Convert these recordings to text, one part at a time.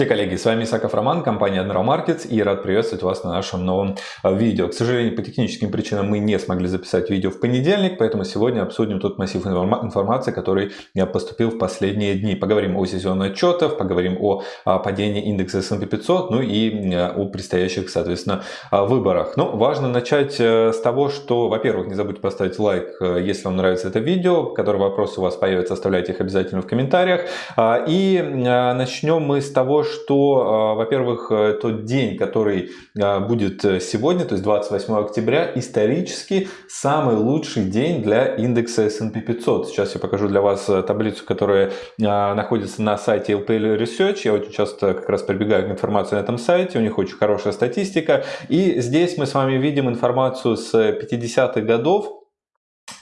Здравствуйте, коллеги! С вами Исаков Роман, компания Admiral Markets и рад приветствовать вас на нашем новом э, видео. К сожалению, по техническим причинам мы не смогли записать видео в понедельник, поэтому сегодня обсудим тот массив информации, который поступил в последние дни. Поговорим о сезонных отчетах, поговорим о падении индекса S&P 500, ну и э, о предстоящих, соответственно, э, выборах. Ну, важно начать с того, что, во-первых, не забудьте поставить лайк, если вам нравится это видео, которые вопросы у вас появятся, оставляйте их обязательно в комментариях. И начнем мы с того, что, а, во-первых, э, тот день, который а, будет э, сегодня, то есть 28 октября, исторически самый лучший день для индекса S&P 500. Сейчас я покажу для вас э, таблицу, которая а, находится на сайте LPL Research. Я очень часто как раз прибегаю к информации на этом сайте, у них очень хорошая статистика. И здесь мы с вами видим информацию с 50-х годов,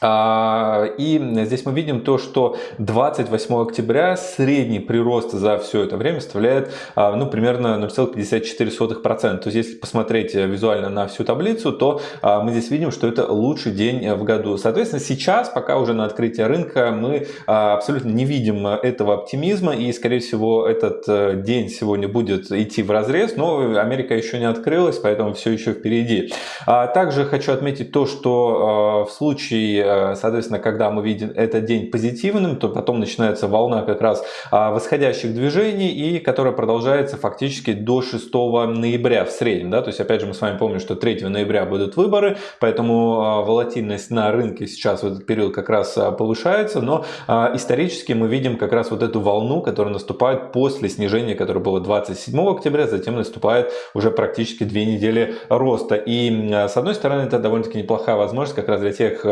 и здесь мы видим то, что 28 октября средний прирост за все это время составляет а, ну, примерно 0,54%. То есть если посмотреть визуально на всю таблицу, то а, мы здесь видим, что это лучший день в году. Соответственно, сейчас, пока уже на открытие рынка, мы абсолютно не видим этого оптимизма. И, скорее всего, этот э, день сегодня будет идти в разрез. Но Америка еще не открылась, поэтому все еще впереди. Также хочу отметить то, что в случае Э, соответственно, когда мы видим этот день позитивным, то потом начинается волна как раз а, восходящих движений, и которая продолжается фактически до 6 ноября в среднем. Да? То есть, опять же, мы с вами помним, что 3 ноября будут выборы, поэтому а, волатильность на рынке сейчас в этот период как раз а, повышается, но исторически мы видим как раз вот эту волну, которая наступает после снижения, которое было 27 октября, затем наступает уже практически две недели роста. И с одной стороны, это довольно-таки неплохая возможность как раз для тех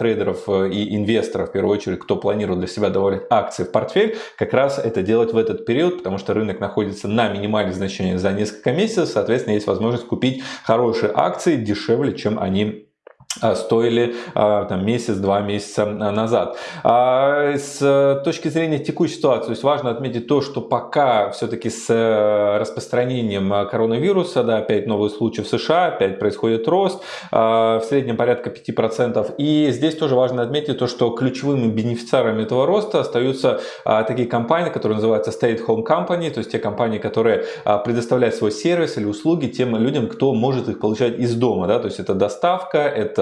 трейдеров э, и инвесторов, в первую очередь, кто планирует для себя добавлять акции в портфель, как раз это делать в этот период, потому что рынок находится на минимальных значениях за несколько месяцев, соответственно, есть возможность купить хорошие акции дешевле, чем они стоили а, там, месяц-два месяца назад. А с точки зрения текущей ситуации, то есть важно отметить то, что пока все-таки с э, распространением коронавируса, да, опять новые случаи в США, опять происходит рост, в среднем порядка 5%. И здесь тоже важно отметить то, что ключевыми бенефициарами этого роста остаются такие компании, которые называются State Home Company, то есть те компании, которые предоставляют свой сервис или услуги тем людям, кто может их получать из дома. Да, то есть это доставка, это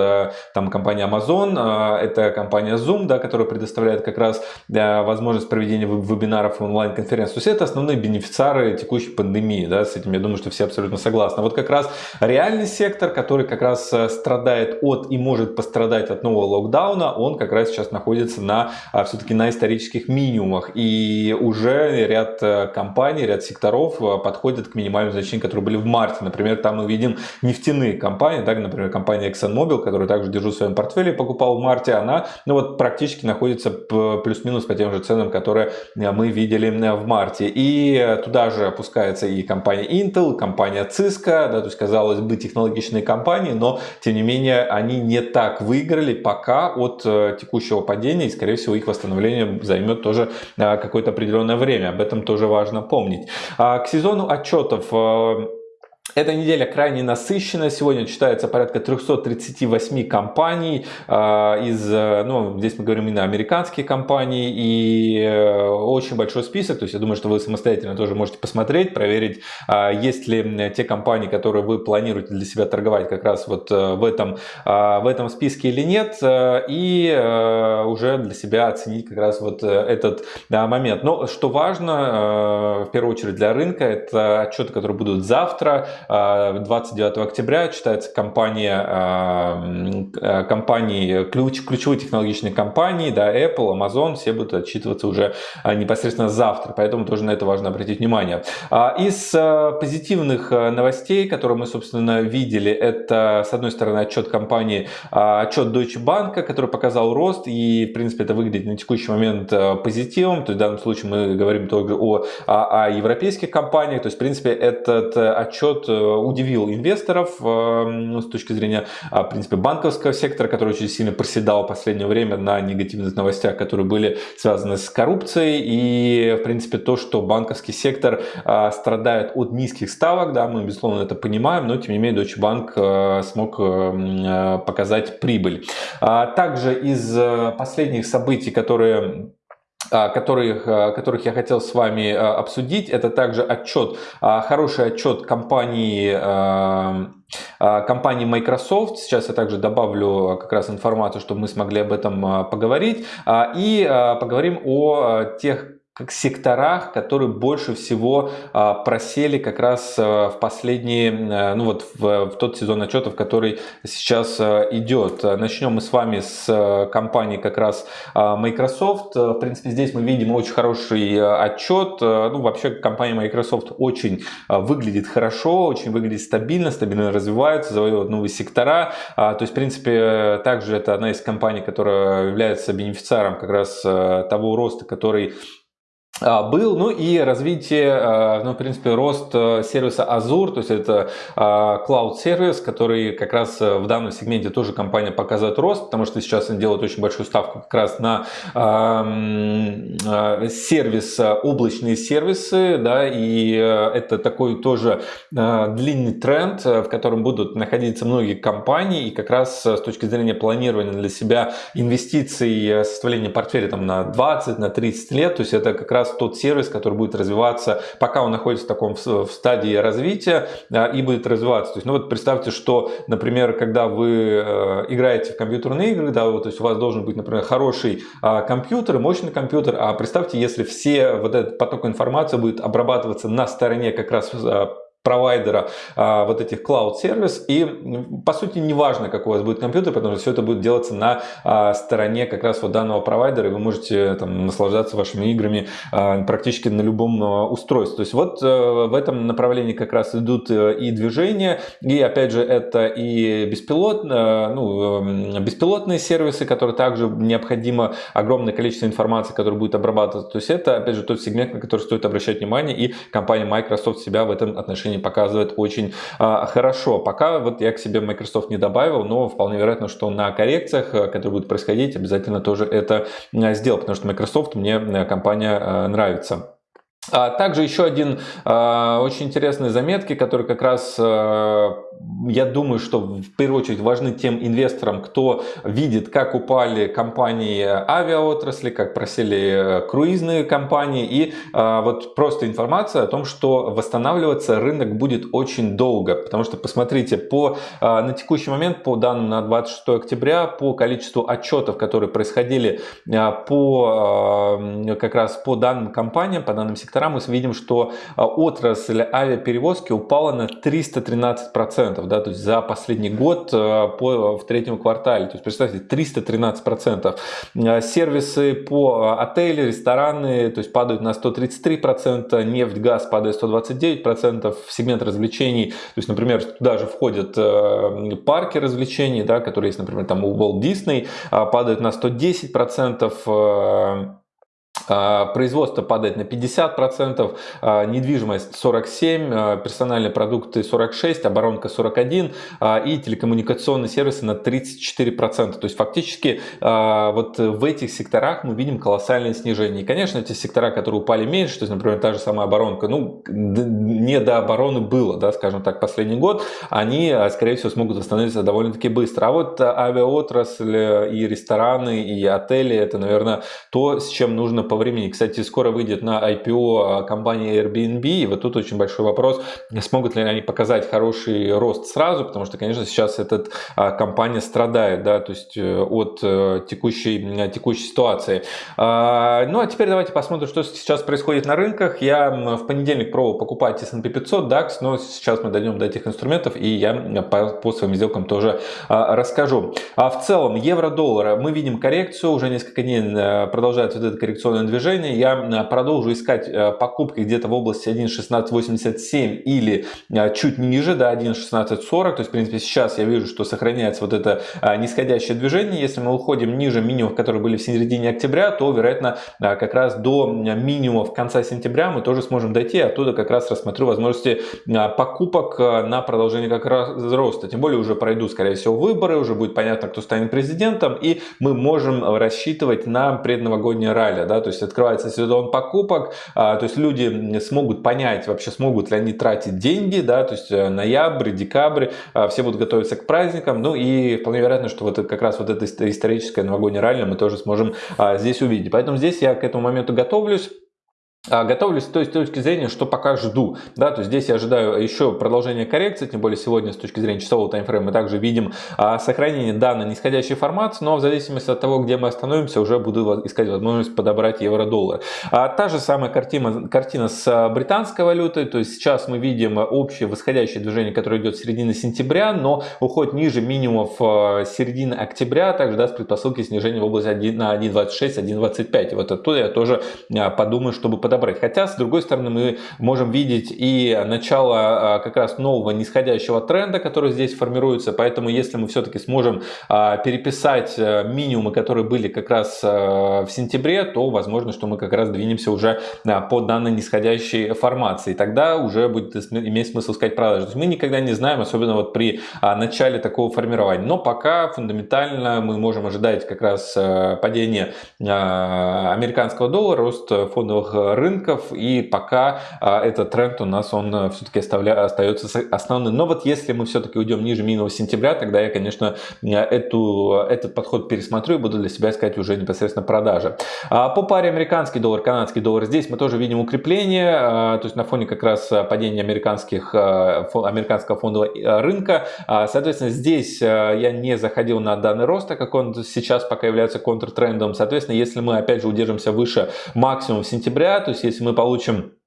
там компания Amazon, а, это компания Zoom, да, которая предоставляет как раз возможность проведения вебинаров и онлайн-конференций. То есть это основные бенефициары текущей пандемии, да, с этим я думаю, что все абсолютно согласны. Вот как раз реальный сектор, который как раз э, страдает от и может пострадать от нового локдауна, он как раз сейчас находится на а, все-таки на исторических минимумах. И уже ряд э, компаний, ряд секторов э, подходят к минимальным значениям, которые были в марте. Например, там мы видим нефтяные компании, так, например, компания ExxonMobil, которую также держу в своем портфеле, покупал в марте, она ну вот практически находится плюс-минус по тем же ценам, которые э, мы видели э, в марте. И туда же опускается и компания Intel, компания Cisco, да, то есть казалось бы технологичные компании, но тем не менее они не так выиграли пока от э, текущего падения и скорее всего их восстановление займет тоже какое-то определенное время. Об этом тоже важно помнить. А к сезону отчетов эта неделя крайне насыщена. Сегодня читается порядка 338 компаний. А, из, э, ну, здесь мы говорим именно американские компании. И э, очень большой список. То есть я думаю, что вы самостоятельно тоже можете посмотреть, проверить, а, есть ли те компании, которые вы планируете для себя торговать как раз вот э, в этом, а, в этом списке или нет. И уже для себя оценить как раз вот этот момент. Но что важно, в первую очередь для рынка, это отчеты, которые будут завтра. 29 октября читается компания, э, компании, ключ, ключевые технологичные компании, да, Apple, Amazon, все будут отчитываться уже э, непосредственно завтра, поэтому тоже на это важно обратить внимание. А, из э, позитивных новостей, которые мы, собственно, видели, это, с одной стороны, отчет компании, отчет Deutsche Bank, который показал рост, и, в принципе, это выглядит на текущий момент позитивом, то есть в данном случае мы говорим только о, о, о европейских компаниях, то есть, в принципе, этот отчет удивил инвесторов э, с точки зрения, а, в принципе, банковского сектора, который очень сильно проседал в последнее время на негативных новостях, которые были связаны с коррупцией. И, в принципе, то, что банковский сектор а, страдает от низких ставок, да, мы, безусловно, это понимаем, но, тем не менее, Deutsche Bank э, смог э, показать прибыль. А также из последних событий, которые которых, которых я хотел с вами обсудить. Это также отчет, хороший отчет компании компании Microsoft. Сейчас я также добавлю как раз информацию, чтобы мы смогли об этом поговорить. И поговорим о тех как секторах, которые больше всего а, просели как раз а, в последние, а, ну вот в, в тот сезон отчетов, который сейчас идет. Начнем мы с вами с компании как раз Microsoft. В принципе, здесь мы видим очень хороший отчет. Ну, вообще компания Microsoft очень выглядит хорошо, очень выглядит стабильно, стабильно развивается, завоевывает новые сектора. То есть, в принципе, также это одна из компаний, которая является бенефициаром как раз того роста, который был, ну и развитие, а, ну, в принципе, рост э, сервиса Azure, то есть это а, cloud сервис, который как раз э, в данном сегменте тоже компания показывает рост, потому что сейчас они делают очень большую ставку как раз на сервис, облачные сервисы, да, и э, это такой тоже длинный тренд, в котором будут находиться многие компании, и как раз с точки зрения планирования для себя инвестиций, составления портфеля там на 20, на 30 лет, то есть это как раз раз тот сервис, который будет развиваться, пока он находится в таком в стадии развития и будет развиваться. То есть, ну вот представьте, что, например, когда вы э, играете в компьютерные игры, да, вот, то есть у вас должен быть, например, хороший а, компьютер, мощный компьютер, а представьте, если все вот этот поток информации будет обрабатываться на стороне как раз а, провайдера а, вот этих cloud сервис. И по сути не важно какой у вас будет компьютер потому что все это будет делаться на а, стороне как раз вот данного провайдера и вы можете там наслаждаться вашими играми а, практически на любом устройстве. То есть вот а, в этом направлении как раз идут а, и движения и опять же это и беспилот, а, ну, беспилотные сервисы которые также необходимо огромное количество информации которая будет обрабатываться. То есть это опять же тот сегмент на который стоит обращать внимание и компания Microsoft себя в этом отношении отношении показывает очень а, хорошо. Пока вот я к себе Microsoft не добавил, но вполне вероятно, что на коррекциях, э, которые будут происходить, обязательно тоже это э, сделал, потому что Microsoft мне э, компания нравится. А также еще один э, очень интересные заметки, которые как раз, э, я думаю, что в первую очередь важны тем инвесторам, кто видит, как упали компании авиаотрасли, как просели круизные компании. И э, вот просто информация о том, что восстанавливаться рынок будет очень долго. Потому что, посмотрите, по, э, на текущий момент, по данным на 26 октября, по количеству отчетов, которые происходили э, по, э, как раз по данным компаниям, по данным секторам, сектора мы видим, что а, отрасль авиаперевозки упала на 313%, да, то есть за последний год а, по, в третьем квартале. То есть представьте, 313%. А, сервисы по отели, рестораны то есть падают на 133%, нефть, газ падает 129%, сегмент развлечений, то есть, например, туда же входят парки развлечений, да, которые есть, например, там у Walt Disney, падают на 110%, а, производство падает на 50%, а, недвижимость 47%, а, персональные продукты 46%, оборонка 41% и телекоммуникационные сервисы на 34%. То есть фактически вот в этих секторах мы видим колоссальное снижение. И, конечно, эти сектора, которые упали меньше, то есть, например, та же самая оборонка, ну, не до обороны было, да, скажем так, последний год, они, скорее всего, смогут восстановиться довольно-таки быстро. А вот авиаотрасль и рестораны, и отели, это, наверное, то, с чем нужно по времени. Кстати, скоро выйдет на IPO а, компания Airbnb, и вот тут очень большой вопрос, смогут ли они показать хороший рост сразу, потому что, конечно, сейчас эта а, компания страдает, да, то есть э, от э, текущей, текущей ситуации. А, ну, а теперь давайте посмотрим, что сейчас происходит на рынках. Я в понедельник пробовал покупать S&P 500, DAX, но сейчас мы дойдем до этих инструментов, и я по, по своим сделкам тоже расскажу. В целом, евро-доллар, мы видим коррекцию, уже несколько дней э, продолжается вот эта коррекционная движение. Я э, продолжу искать э, покупки где-то в области 1.1687 или э, чуть ниже, до да, 1.1640. То есть, в принципе, сейчас я вижу, что сохраняется вот это нисходящее движение. Если мы уходим ниже минимумов, которые были в середине октября, то, вероятно, как раз до минимумов конца сентября мы тоже сможем дойти. Оттуда как раз рассмотрю возможности покупок на продолжение как раз роста. Тем более уже пройдут, скорее всего, выборы, уже будет понятно, кто станет президентом, и мы можем рассчитывать на предновогоднее ралли. Да? То есть открывается сезон покупок, а, то есть люди смогут понять вообще, смогут ли они тратить деньги, да, то есть э, ноябрь, декабрь, а, все будут готовиться к праздникам, ну и вполне вероятно, что вот как раз вот это историческое новогоднее ралли мы тоже сможем а, здесь увидеть. Поэтому здесь я к этому моменту готовлюсь. А, готовлюсь с той точки зрения, что пока жду. Да, то есть здесь я ожидаю еще продолжения коррекции, тем более сегодня с точки зрения часового таймфрейма мы также видим а, сохранение данной нисходящей формации, но в зависимости от того, где мы остановимся, уже буду искать возможность подобрать евро-доллар. А, та же самая картина, картина с а, британской валютой, то есть сейчас мы видим общее восходящее движение, которое идет с середины сентября, но уходит ниже минимумов а, середины октября, также даст предпосылки снижения в область 1, на 1.26, 1.25. Вот оттуда я тоже а, подумаю, чтобы подобрать. Хотя, с другой стороны, мы можем видеть и начало а, как раз нового нисходящего тренда, который здесь формируется. Поэтому, если мы все-таки сможем а, переписать а, минимумы, которые были как раз в сентябре, то возможно, что мы как раз двинемся уже по данной нисходящей формации. Тогда уже будет иметь смысл сказать продажи. То есть мы никогда не знаем, особенно вот при начале такого формирования. Но пока фундаментально мы можем ожидать как раз падения американского доллара, рост фондовых рынков, и пока а, этот тренд у нас он э, все-таки остается основным. Но вот если мы все-таки уйдем ниже минус сентября, тогда я, конечно, эту, этот подход пересмотрю и буду для себя искать уже непосредственно продажи. А, по паре американский доллар, канадский доллар, здесь мы тоже видим укрепление, а, то есть на фоне как раз падения американских, американского фондового рынка. Соответственно, здесь я не заходил на данный рост, так как он сейчас пока является контртрендом. Соответственно, если мы опять же удержимся выше максимум сентября, то есть если мы получим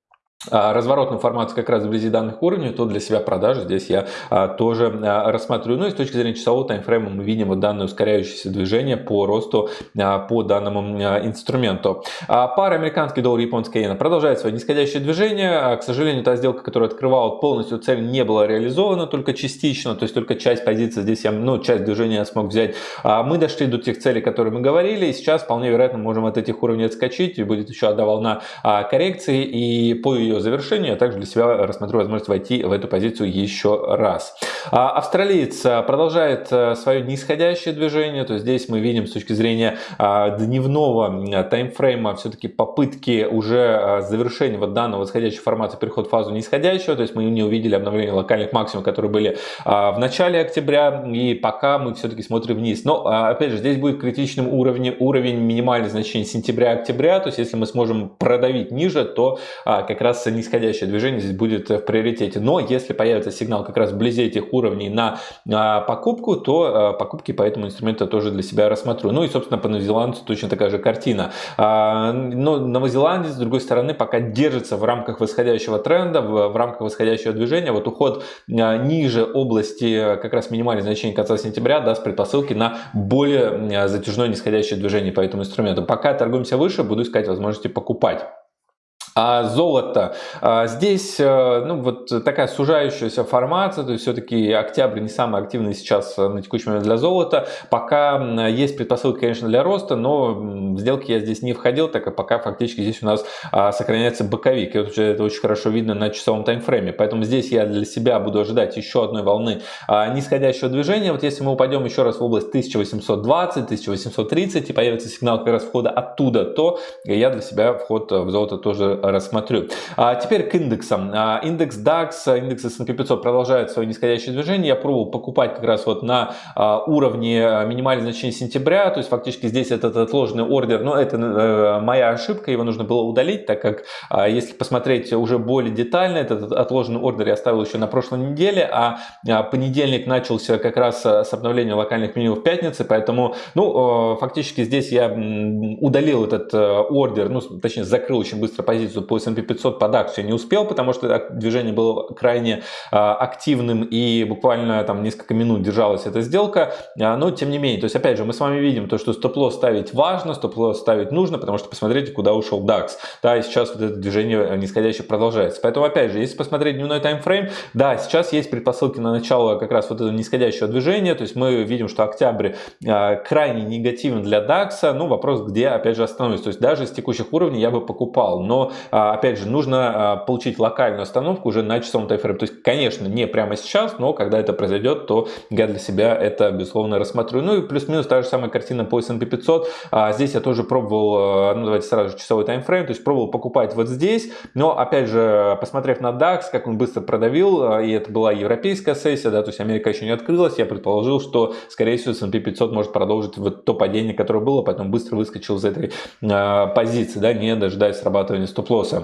а, разворотную формацию как раз вблизи данных уровней, то для себя продажи здесь я а, тоже а, рассматриваю. Ну и с точки зрения часового таймфрейма мы видим вот данное ускоряющееся движение по росту по данному инструменту. Пара американский доллар японская иена продолжает свое нисходящее движение. К сожалению, та сделка, которая открывала полностью цель, не была реализована, только частично, то есть только часть позиции здесь я, ну, часть движения я смог взять. Мы дошли до тех целей, которые мы говорили, и сейчас вполне вероятно можем от этих уровней отскочить, и будет еще одна волна коррекции, и по ее ее завершению, я также для себя рассмотрю возможность войти в эту позицию еще раз. А, австралиец а, продолжает а, свое нисходящее движение, то есть здесь мы видим с точки зрения дневного таймфрейма все-таки попытки уже завершения вот данного восходящей формации переход в фазу нисходящего, то есть мы не увидели обновление локальных максимумов, которые были в начале октября, и пока мы все-таки смотрим вниз. Но, опять же, здесь будет критичным уровень, уровень минимальных значений сентября-октября, то есть если мы сможем продавить ниже, то как раз нисходящее движение здесь будет в приоритете. Но если появится сигнал как раз вблизи этих уровней на а, покупку, то а, покупки по этому инструменту тоже для себя рассмотрю. Ну и, собственно, по новозеландцу точно такая же картина. А, но новозеландец, с другой стороны, пока держится в рамках восходящего тренда, в рамках восходящего движения. Вот уход ниже области как раз минимальных значений конца сентября даст предпосылки на более затяжное нисходящее движение по этому инструменту. Пока торгуемся выше, буду искать возможности покупать. А золото. А здесь э, ну, вот такая сужающаяся формация, то есть все-таки октябрь не самый активный сейчас э, на текущий момент для золота. Пока есть предпосылки, конечно, для роста, но в сделки я здесь не входил, так как пока фактически здесь у нас а, сохраняется боковик. И вот это очень хорошо видно на часовом таймфрейме. Поэтому здесь я для себя буду ожидать еще одной волны а, нисходящего движения. Вот если мы упадем еще раз в область 1820-1830 и появится сигнал как раз входа оттуда, то я для себя вход в золото тоже рассмотрю. А теперь к индексам. А, индекс DAX, индекс S&P 500 продолжает свое нисходящее движение. Я пробовал покупать как раз вот на а, уровне а, минимальных значений сентября, то есть фактически здесь этот отложенный ордер, но это э, моя ошибка, его нужно было удалить, так как если посмотреть уже более детально, этот отложенный ордер я оставил еще на прошлой неделе, а понедельник начался как раз с обновления локальных меню в пятнице, поэтому, ну, фактически здесь я удалил этот э, ордер, ну, точнее, закрыл очень быстро позицию позицию по S&P 500 под акцию не успел, потому что движение было крайне а, активным и буквально там несколько минут держалась эта сделка, а, но тем не менее, то есть опять же мы с вами видим то, что стоп-лосс ставить важно, стоп-лосс ставить нужно, потому что посмотрите, куда ушел DAX, да, и сейчас вот это движение нисходящее продолжается. Поэтому опять же, если посмотреть дневной таймфрейм, да, сейчас есть предпосылки на начало как раз вот этого нисходящего движения, то есть мы видим, что октябрь а, крайне негативен для DAX, ну вопрос, где опять же остановиться, то есть даже с текущих уровней я бы покупал, но опять же, нужно получить локальную остановку уже на часовом тайфрейме. То есть, конечно, не прямо сейчас, но когда это произойдет, то я для себя это, безусловно, рассмотрю. Ну и плюс-минус та же самая картина по S&P 500. Здесь я тоже пробовал, ну давайте сразу часовой таймфрейм, то есть пробовал покупать вот здесь, но опять же, посмотрев на DAX, как он быстро продавил, и это была европейская сессия, да, то есть Америка еще не открылась, я предположил, что, скорее всего, S&P 500 может продолжить вот то падение, которое было, поэтому быстро выскочил из этой э, позиции, да, не дожидаясь срабатывания closer.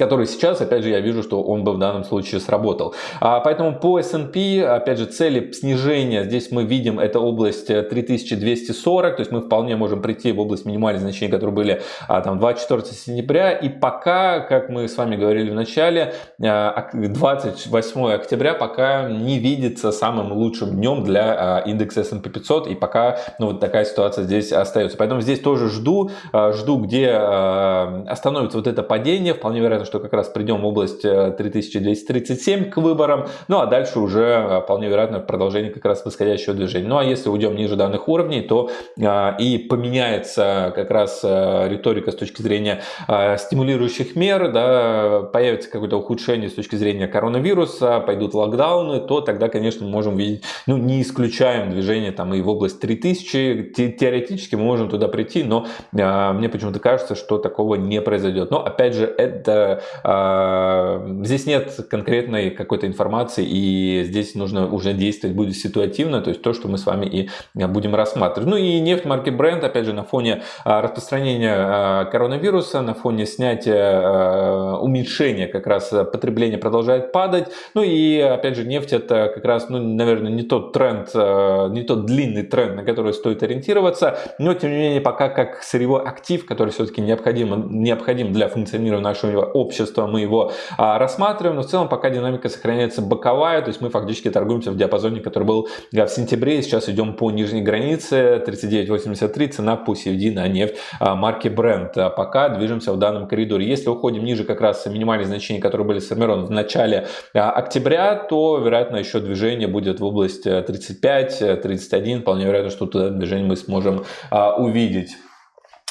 Который сейчас, опять же, я вижу, что он бы в данном случае сработал. А, поэтому по S&P, опять же, цели снижения, здесь мы видим, это область 3240, то есть мы вполне можем прийти в область минимальных значений, которые были а, там 24 сентября, и пока, как мы с вами говорили в начале, 28 а, октября пока не видится самым лучшим днем для а, индекса S&P 500, и пока, ну, вот такая ситуация здесь остается. Поэтому здесь тоже жду, а, жду, где остановится вот это падение, вполне вероятно, что как раз придем в область 3237 э, к выборам. Ну а дальше уже э, вполне вероятно продолжение как раз восходящего движения. Ну а если уйдем ниже данных уровней, то э, и поменяется как раз риторика с точки зрения стимулирующих мер, да, появится какое-то ухудшение с точки зрения коронавируса, пойдут локдауны, то тогда, конечно, мы можем видеть, ну не исключаем движение там и в область 3000, теоретически мы можем туда прийти, но мне почему-то кажется, что такого не произойдет. Но опять же, это а, здесь нет конкретной какой-то информации, и здесь нужно уже действовать будет ситуативно, то есть то, что мы с вами и будем рассматривать. Ну и нефть марки Brent, опять же, на фоне а, распространения а, коронавируса, на фоне снятия, уменьшения как раз потребления продолжает падать. Ну и опять же, нефть это как раз, ну, наверное, не тот тренд, не тот длинный тренд, на который стоит ориентироваться, но тем не менее, пока как сырьевой актив, который все-таки необходим, необходим для функционирования нашего общества, общества, мы его а, рассматриваем, но в целом пока динамика сохраняется боковая, то есть мы фактически торгуемся в диапазоне, который был а, в сентябре, сейчас идем по нижней границе 39.83, цена по CFD на нефть а, марки Brent. А пока движемся в данном коридоре. Если уходим ниже как раз минимальные значения, которые были сформированы в начале а, октября, то вероятно еще движение будет в область 35-31, э, вполне вероятно, что туда движение мы сможем а, увидеть.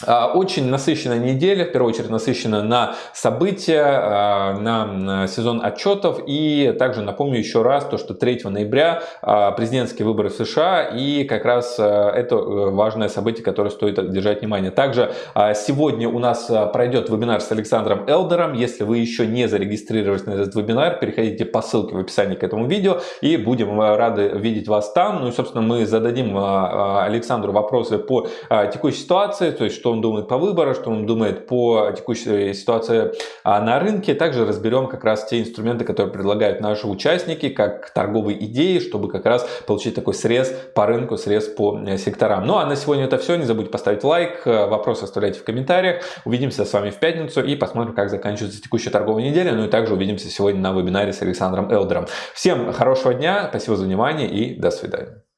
А, очень насыщенная неделя, в первую очередь насыщена на события, а, на сезон отчетов. И также напомню еще раз, то, что 3 ноября а, президентские выборы в США. И как раз это э, важное событие, которое стоит держать внимание. Также сегодня у нас пройдет вебинар с Александром Элдером. Если вы еще не зарегистрировались на этот вебинар, переходите по ссылке в описании к этому видео. И будем рады видеть вас там. Ну и, собственно, мы зададим Александру вопросы по текущей ситуации. То есть, что он думает по выбору, что он думает по текущей ситуации а, на рынке. Также разберем как раз те инструменты, которые предлагают наши участники, как торговые идеи, чтобы как раз получить такой срез по рынку, срез по э, секторам. Ну а на сегодня это все. Не забудьте поставить лайк, э, вопросы оставляйте в комментариях. Увидимся с вами в пятницу и посмотрим, как заканчивается текущая торговая неделя. Ну и также увидимся сегодня на вебинаре с Александром Элдером. Всем хорошего дня, спасибо за внимание и до свидания.